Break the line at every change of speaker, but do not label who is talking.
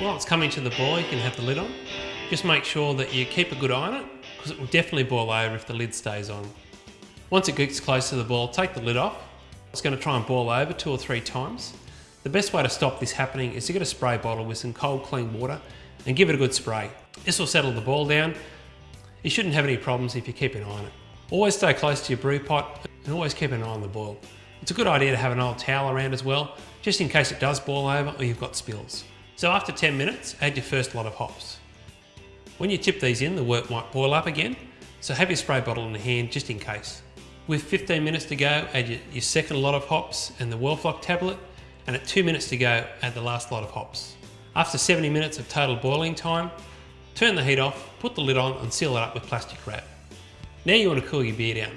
While it's coming to the boil, you can have the lid on. Just make sure that you keep a good eye on it, because it will definitely boil over if the lid stays on. Once it gets close to the boil, take the lid off. It's going to try and boil over two or three times. The best way to stop this happening is to get a spray bottle with some cold clean water and give it a good spray. This will settle the boil down. You shouldn't have any problems if you keep an eye on it. Always stay close to your brew pot and always keep an eye on the boil. It's a good idea to have an old towel around as well, just in case it does boil over or you've got spills. So after 10 minutes, add your first lot of hops. When you tip these in, the wort might boil up again, so have your spray bottle in hand just in case. With 15 minutes to go, add your, your second lot of hops and the Whirlfloc tablet, and at 2 minutes to go, add the last lot of hops. After 70 minutes of total boiling time, turn the heat off, put the lid on and seal it up with plastic wrap. Now you want to cool your beer down.